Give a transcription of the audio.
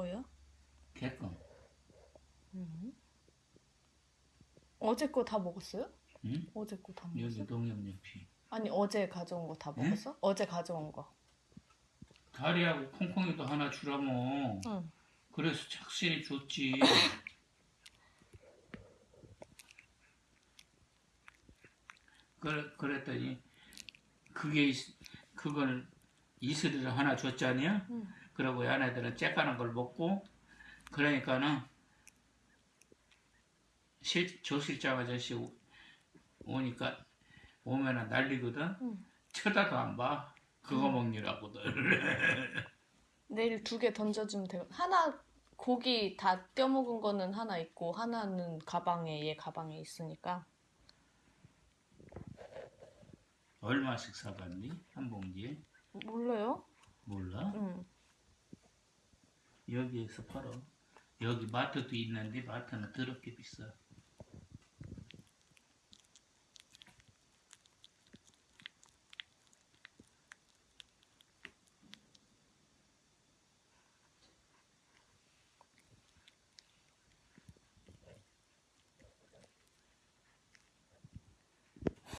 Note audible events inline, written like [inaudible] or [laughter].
뭐요? 개껌. 음. 어제 거 다 먹었어요? 응? 어제 거다 여기 먹었어? 농협연피. 아니 어제 가져온 거다 응? 먹었어? 어제 가져온 거. 다리하고 콩콩이도 하나 주라모. 응. 그래서 착실히 줬지. [coughs] 그래, 그랬더니 그게 있- 그걸 이슬이를 하나 줬잖아요. 응. 그러고 얘네들은 째까는 걸 먹고 그러니까는 실, 조실장 아저씨 오- 오니까 오면은 난리거든. 응. 쳐다도 안 봐. 그거 먹느라고들. [laughs] 내일 두 개 던져주면 되고 하나 고기 다 껴먹은 거는 하나 있고 하나는 가방에 얘 가방에 있으니까 얼마씩 사봤니? 한 봉지에? 몰라요? 몰라? 응. 여기에서 팔어. 여기 마트도 있는데 마트는 더럽게 비싸.